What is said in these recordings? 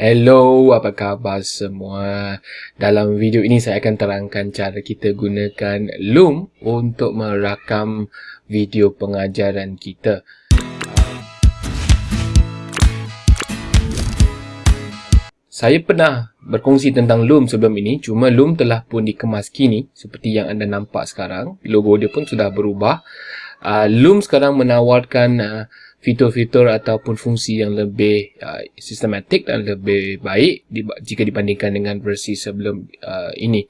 Hello, apa khabar semua? Dalam video ini saya akan terangkan cara kita gunakan Loom untuk merakam video pengajaran kita. Saya pernah berkongsi tentang Loom sebelum ini, cuma Loom telah pun dikemas kini seperti yang anda nampak sekarang. Logo dia pun sudah berubah. Uh, Loom sekarang menawarkan uh, fitur-fitur ataupun fungsi yang lebih uh, sistematik dan lebih baik di, jika dibandingkan dengan versi sebelum uh, ini.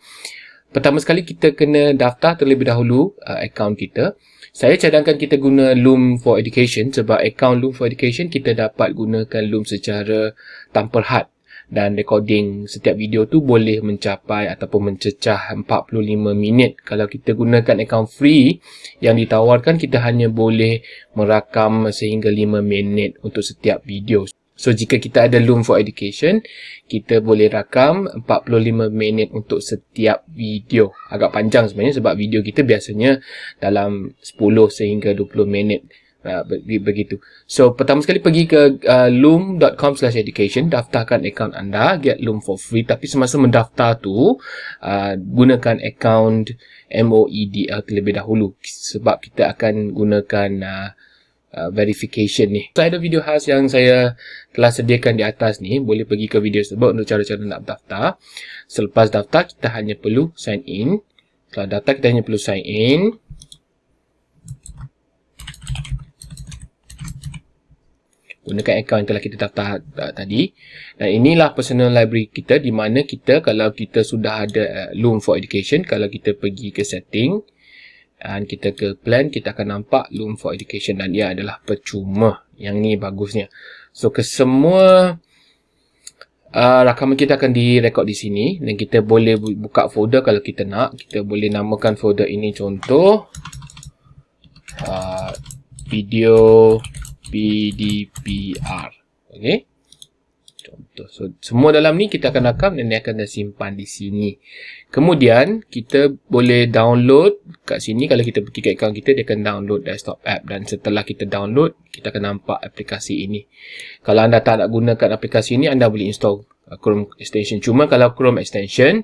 Pertama sekali kita kena daftar terlebih dahulu uh, akaun kita. Saya cadangkan kita guna Loom for Education sebab akaun Loom for Education kita dapat gunakan Loom secara tanpa had dan recording setiap video tu boleh mencapai ataupun mencecah 45 minit. Kalau kita gunakan akaun free yang ditawarkan kita hanya boleh merakam sehingga 5 minit untuk setiap video. So jika kita ada Loom for Education, kita boleh rakam 45 minit untuk setiap video. Agak panjang sebenarnya sebab video kita biasanya dalam 10 sehingga 20 minit. Uh, begitu. So pertama sekali pergi ke uh, loom.com/education, daftarkan akaun anda, get Loom for free. Tapi semasa mendaftar tu, uh, gunakan akaun MOEDL terlebih dahulu sebab kita akan gunakan uh, uh, verification ni. So ada video khas yang saya telah sediakan di atas ni, boleh pergi ke video tersebut untuk cara-cara nak daftar. Selepas daftar kita hanya perlu sign in. Setelah daftar kita hanya perlu sign in. Gunakan akaun yang telah kita daftar uh, tadi. Dan inilah personal library kita di mana kita kalau kita sudah ada uh, Loom for Education kalau kita pergi ke setting dan kita ke plan kita akan nampak Loom for Education dan ia adalah percuma. Yang ni bagusnya. So ke semua uh, rakaman kita akan direkod di sini. Dan kita boleh buka folder kalau kita nak. Kita boleh namakan folder ini contoh uh, video PDPR. Okey. Contoh. So, semua dalam ni kita akan rakam dan dia akan simpan di sini. Kemudian, kita boleh download kat sini. Kalau kita pergi ke akaun kita, dia akan download desktop app. Dan setelah kita download, kita akan nampak aplikasi ini. Kalau anda tak nak gunakan aplikasi ini, anda boleh install Chrome extension. Cuma kalau Chrome extension,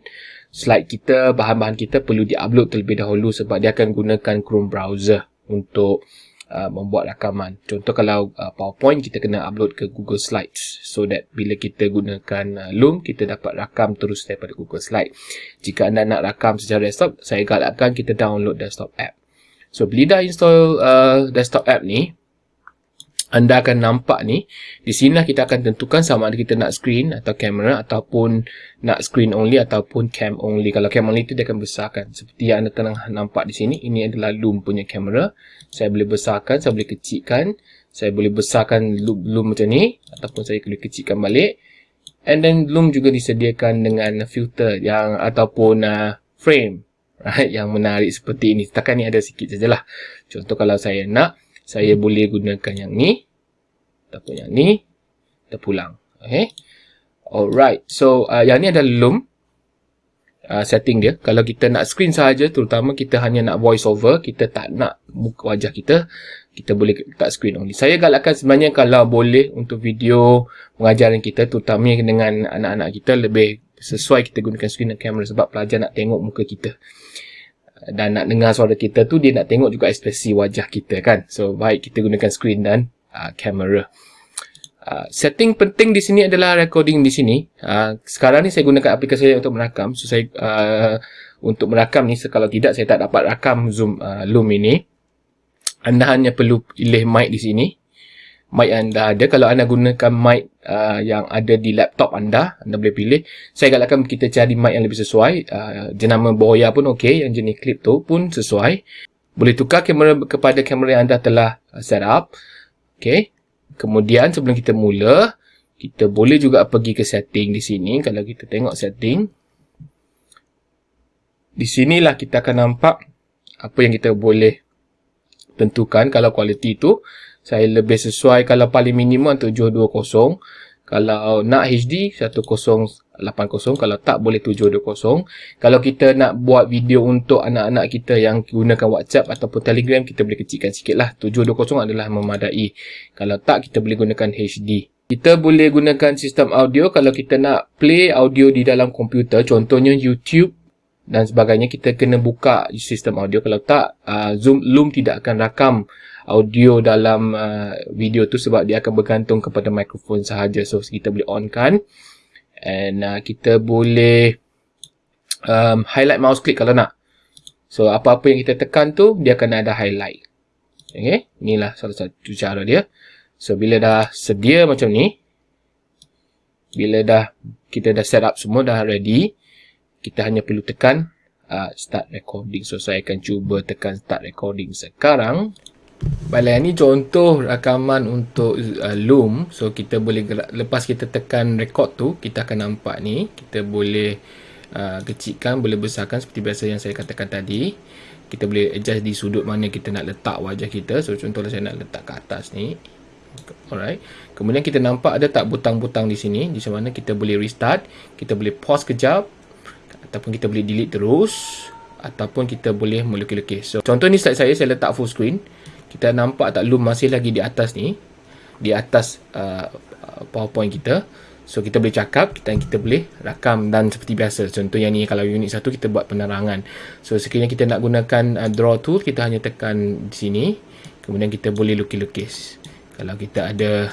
slide kita, bahan-bahan kita perlu di-upload terlebih dahulu sebab dia akan gunakan Chrome browser untuk uh, membuat rakaman. Contoh kalau uh, PowerPoint kita kena upload ke Google Slides so that bila kita gunakan uh, Loom kita dapat rakam terus daripada Google Slide. Jika anda nak rakam secara desktop, saya galakkan kita download desktop app. So bila dah install uh, desktop app ni, anda akan nampak ni di sini kita akan tentukan sama ada kita nak screen atau kamera ataupun nak screen only ataupun cam only. Kalau cam only itu dia akan besarkan. Seperti yang anda tengah nampak di sini ini adalah loom punya kamera saya boleh besarkan saya boleh kecilkan. Saya boleh besarkan loom, loom macam ni ataupun saya boleh kecilkan balik. And then loom juga disediakan dengan filter yang ataupun uh, frame. Right yang menarik seperti ini. Setakat ni ada sikit sajalah. Contoh kalau saya nak saya boleh gunakan yang ni ataupun yang ni kita pulang. Okay. Alright so uh, yang ni adalah loom uh, setting dia. Kalau kita nak screen sahaja terutama kita hanya nak voice over kita tak nak muka wajah kita kita boleh letak screen only. Saya galakkan sebenarnya kalau boleh untuk video pengajaran kita terutama dengan anak-anak kita lebih sesuai kita gunakan screen dan kamera sebab pelajar nak tengok muka kita dan nak dengar suara kita tu dia nak tengok juga ekspresi wajah kita kan. So baik kita gunakan screen dan uh, kamera. Uh, setting penting di sini adalah recording di sini. Uh, sekarang ni saya gunakan aplikasi saya untuk merakam. So saya uh, untuk merakam ni kalau tidak saya tak dapat rakam zoom uh, loom ini. Anda hanya perlu pilih mic di sini mic anda ada. Kalau anda gunakan mic uh, yang ada di laptop anda anda boleh pilih. Saya galakkan kita cari mic yang lebih sesuai. Uh, jenama Boya pun okey yang jenis clip tu pun sesuai. Boleh tukar kamera kepada kamera yang anda telah uh, set up. Okey. Kemudian sebelum kita mula kita boleh juga pergi ke setting di sini. Kalau kita tengok setting di sinilah kita akan nampak apa yang kita boleh tentukan. Kalau kualiti tu saya lebih sesuai kalau paling minimum 720 kalau nak HD 1080 kalau tak boleh 720 kalau kita nak buat video untuk anak-anak kita yang gunakan WhatsApp ataupun Telegram kita boleh kecilkan sikit lah. 720 adalah memadai. Kalau tak kita boleh gunakan HD Kita boleh gunakan sistem audio. Kalau kita nak play audio di dalam komputer. Contohnya YouTube dan sebagainya. Kita kena buka sistem audio. Kalau tak, uh, Zoom Loom tidak akan rakam audio dalam uh, video tu sebab dia akan bergantung kepada mikrofon sahaja. So, kita boleh on kan. And uh, kita boleh um, highlight mouse click kalau nak. So, apa-apa yang kita tekan tu, dia akan ada highlight. Okay, inilah salah satu cara dia. So, bila dah sedia macam ni, bila dah kita dah set up semua, dah ready, kita hanya perlu tekan uh, start recording. So, saya akan cuba tekan start recording sekarang. Baiklah, ini contoh rakaman untuk uh, Loom. So, kita boleh gerak, lepas kita tekan record tu, kita akan nampak ni. Kita boleh uh, kecilkan, boleh besarkan seperti biasa yang saya katakan tadi. Kita boleh adjust di sudut mana kita nak letak wajah kita. So, contohnya saya nak letak ke atas ni. Alright. Kemudian kita nampak ada tak butang-butang di sini. Di mana kita boleh restart. Kita boleh pause kejap. Ataupun kita boleh delete terus. Ataupun kita boleh melukis-lukis. So, contoh ni slide saya, saya letak full screen. Kita nampak tak loom masih lagi di atas ni. Di atas uh, powerpoint kita. So, kita boleh cakap dan kita boleh rakam dan seperti biasa. Contoh yang ni, kalau unit satu kita buat penerangan. So, sekiranya kita nak gunakan uh, draw tool, kita hanya tekan di sini. Kemudian kita boleh lukis-lukis kalau kita ada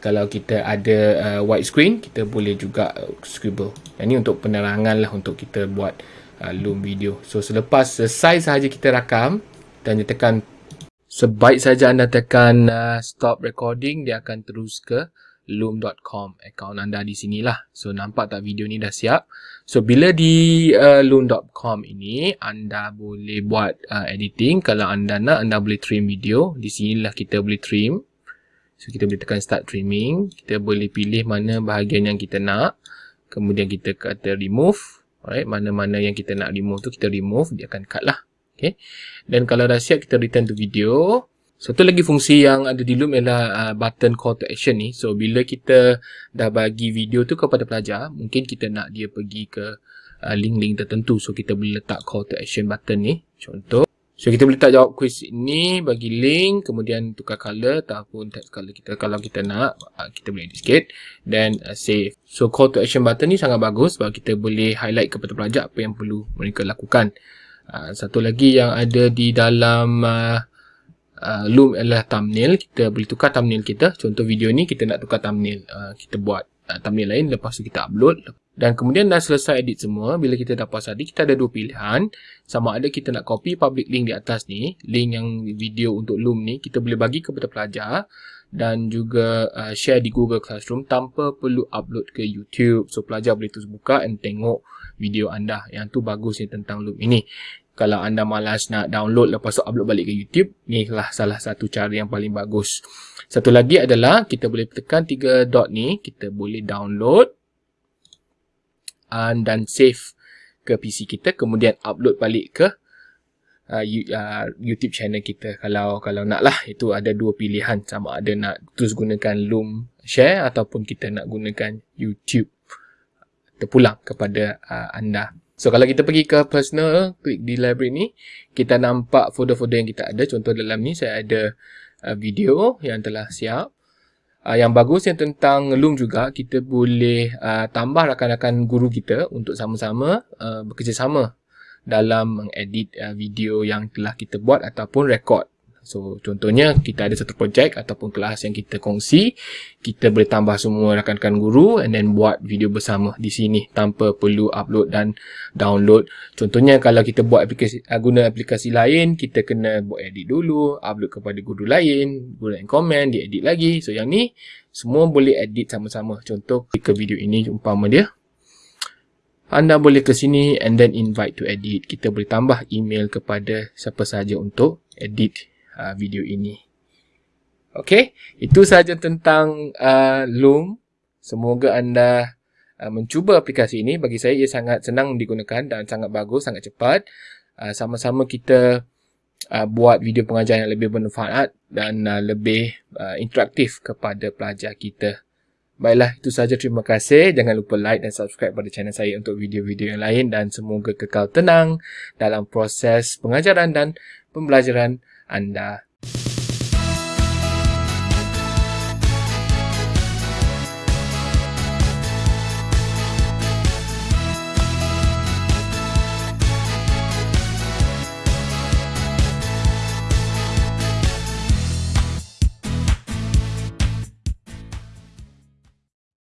kalau kita ada uh, white screen kita boleh juga uh, scribble ini untuk penerangan lah untuk kita buat uh, loom video so selepas selesai sahaja kita rakam dan tekan sebaik saja anda tekan uh, stop recording dia akan terus ke loom.com account anda di sinilah. So nampak tak video ni dah siap. So bila di uh, loom.com ini anda boleh buat uh, editing. Kalau anda nak anda boleh trim video. Di sinilah kita boleh trim. So kita boleh tekan start trimming. Kita boleh pilih mana bahagian yang kita nak. Kemudian kita kata remove. Alright, mana-mana yang kita nak remove tu kita remove. Dia akan cut lah. Okay. Dan kalau dah siap kita return to video. Satu lagi fungsi yang ada di Loom ialah uh, button call to action ni. So, bila kita dah bagi video tu kepada pelajar, mungkin kita nak dia pergi ke uh, link-link uh, tertentu. So, kita boleh letak call to action button ni. Contoh. So, kita boleh letak jawab quiz ni, bagi link, kemudian tukar color ataupun text color kita. Kalau kita nak, uh, kita boleh edit sikit. Dan uh, save. So, call to action button ni sangat bagus sebab kita boleh highlight kepada pelajar apa yang perlu mereka lakukan. Uh, satu lagi yang ada di dalam... Uh, Loom adalah thumbnail kita boleh tukar thumbnail kita contoh video ni kita nak tukar thumbnail kita buat thumbnail lain lepas tu kita upload. Dan kemudian dah selesai edit semua bila kita dah puas hati kita ada dua pilihan. Sama ada kita nak copy public link di atas ni link yang video untuk Loom ni kita boleh bagi kepada pelajar dan juga uh, share di Google Classroom tanpa perlu upload ke YouTube. So pelajar boleh terus buka dan tengok video anda yang tu bagusnya tentang Loom ini. Kalau anda malas nak download lepas tu upload balik ke YouTube, ni lah salah satu cara yang paling bagus. Satu lagi adalah kita boleh tekan tiga dot ni, kita boleh download dan save ke PC kita, kemudian upload balik ke uh, uh, YouTube channel kita. Kalau kalau nak lah, itu ada dua pilihan sama ada nak terus gunakan Loom Share ataupun kita nak gunakan YouTube terpulang kepada uh, anda. So kalau kita pergi ke personal, klik di library ni, kita nampak folder-folder yang kita ada. Contoh dalam ni saya ada uh, video yang telah siap. Uh, yang bagus yang tentang Loom juga, kita boleh uh, tambah rakan-rakan guru kita untuk sama-sama uh, bekerjasama dalam mengedit uh, video yang telah kita buat ataupun rekod. So contohnya kita ada satu projek ataupun kelas yang kita kongsi, kita boleh tambah semua rakan-rakan guru and then buat video bersama di sini tanpa perlu upload dan download. Contohnya kalau kita buat aplikasi uh, guna aplikasi lain, kita kena buat edit dulu, upload kepada guru lain, lain komen, dia edit lagi. So yang ni semua boleh edit sama-sama. Contoh ke video ini umpama dia anda boleh ke sini and then invite to edit. Kita boleh tambah email kepada siapa sahaja untuk edit uh, video ini. Okey, itu sahaja tentang uh, Loom. Semoga anda uh, mencuba aplikasi ini. Bagi saya ia sangat senang digunakan dan sangat bagus, sangat cepat. Uh, sama-sama kita uh, buat video pengajaran yang lebih bermanfaat dan uh, lebih uh, interaktif kepada pelajar kita. Baiklah, itu sahaja. Terima kasih. Jangan lupa like dan subscribe pada channel saya untuk video-video yang lain dan semoga kekal tenang dalam proses pengajaran dan pembelajaran anda